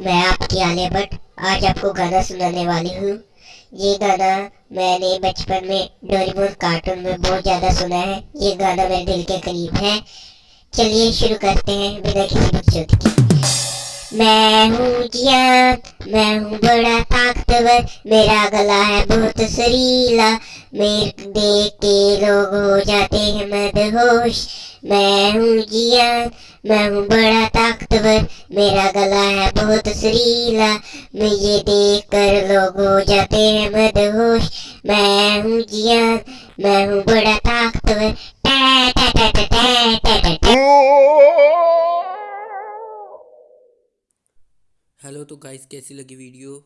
मैं आपकी आलिया भट्ट आज आपको गाना सुनाने वाली हूँ। ये गाना मैंने बचपन में डोरेमोन कार्टून में बहुत ज़्यादा सुना है। ये गाना मेरे दिल के करीब है। चलिए शुरू करते हैं बिना किसी बकचोद के। मैं हूँ जियान, मैं हूँ बड़ा ताकतवर, मेरा गला है बहुत सरीला। मेरे देख के लोग हो जाते हैं मदहोश। मैं हूँ जियान मैं हूँ बड़ा ताकतवर मेरा गला है बहुत सरीला। मुझे देख कर लोग हो जाते हैं मदहोश। मैं हूँ जियान मैं हूँ बड़ा ताकतवर। टा टा टा टा टा टा टा टा हेलो तो गाइस कैसी लगी वीडियो